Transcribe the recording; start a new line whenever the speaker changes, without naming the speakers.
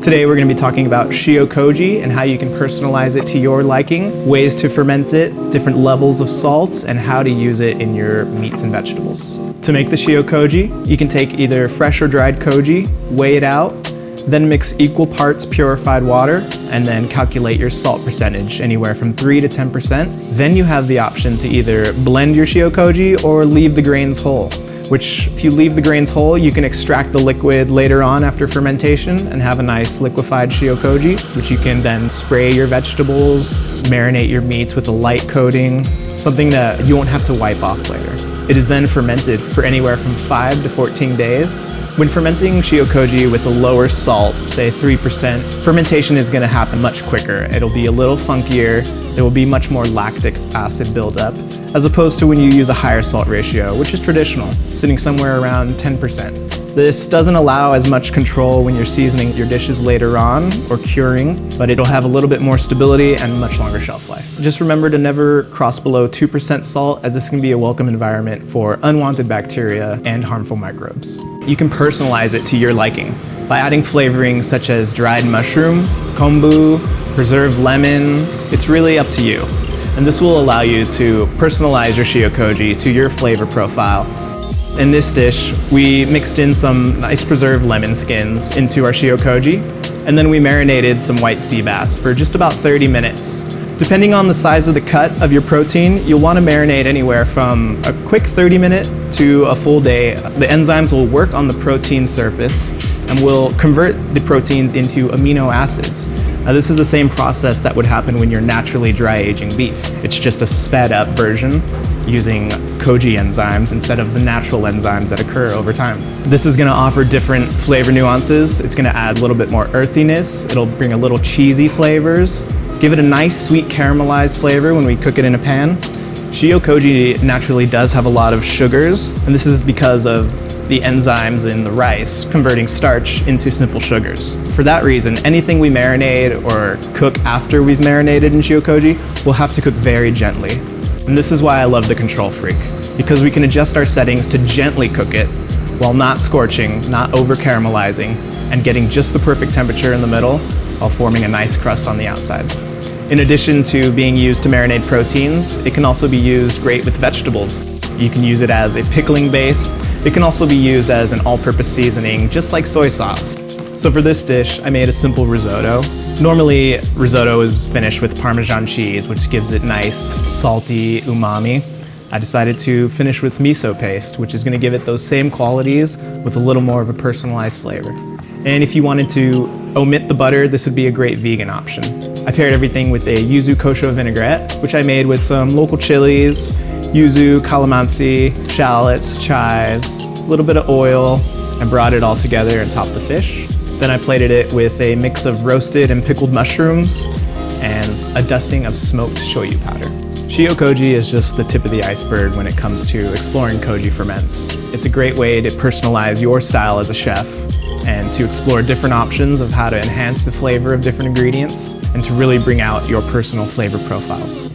Today we're going to be talking about Shio Koji and how you can personalize it to your liking, ways to ferment it, different levels of salt, and how to use it in your meats and vegetables. To make the Shio Koji, you can take either fresh or dried koji, weigh it out, then mix equal parts purified water, and then calculate your salt percentage, anywhere from 3 to 10%. Then you have the option to either blend your Shio Koji or leave the grains whole which if you leave the grains whole, you can extract the liquid later on after fermentation and have a nice liquefied shiokoji, which you can then spray your vegetables, marinate your meats with a light coating, something that you won't have to wipe off later. It is then fermented for anywhere from 5 to 14 days. When fermenting shiokoji with a lower salt, say 3%, fermentation is going to happen much quicker. It'll be a little funkier, there will be much more lactic acid buildup, as opposed to when you use a higher salt ratio, which is traditional, sitting somewhere around 10%. This doesn't allow as much control when you're seasoning your dishes later on or curing, but it'll have a little bit more stability and much longer shelf life. Just remember to never cross below 2% salt as this can be a welcome environment for unwanted bacteria and harmful microbes. You can personalize it to your liking by adding flavorings such as dried mushroom, kombu, preserved lemon. It's really up to you and this will allow you to personalize your shiokoji to your flavor profile. In this dish, we mixed in some nice preserved lemon skins into our shiokoji, and then we marinated some white sea bass for just about 30 minutes. Depending on the size of the cut of your protein, you'll want to marinate anywhere from a quick 30 minute to a full day. The enzymes will work on the protein surface and will convert the proteins into amino acids. Now this is the same process that would happen when you're naturally dry aging beef. It's just a sped up version using koji enzymes instead of the natural enzymes that occur over time. This is gonna offer different flavor nuances. It's gonna add a little bit more earthiness. It'll bring a little cheesy flavors. Give it a nice sweet caramelized flavor when we cook it in a pan. Shio koji naturally does have a lot of sugars, and this is because of the enzymes in the rice, converting starch into simple sugars. For that reason, anything we marinate or cook after we've marinated in shiokoji, we'll have to cook very gently. And this is why I love the Control Freak, because we can adjust our settings to gently cook it while not scorching, not over caramelizing, and getting just the perfect temperature in the middle while forming a nice crust on the outside. In addition to being used to marinate proteins, it can also be used great with vegetables. You can use it as a pickling base, it can also be used as an all-purpose seasoning, just like soy sauce. So for this dish, I made a simple risotto. Normally, risotto is finished with Parmesan cheese, which gives it nice, salty umami. I decided to finish with miso paste, which is gonna give it those same qualities with a little more of a personalized flavor. And if you wanted to omit the butter, this would be a great vegan option. I paired everything with a yuzu kosho vinaigrette, which I made with some local chilies, yuzu, calamansi, shallots, chives, a little bit of oil, and brought it all together and topped the fish. Then I plated it with a mix of roasted and pickled mushrooms and a dusting of smoked shoyu powder. Shio Koji is just the tip of the iceberg when it comes to exploring koji ferments. It's a great way to personalize your style as a chef and to explore different options of how to enhance the flavor of different ingredients and to really bring out your personal flavor profiles.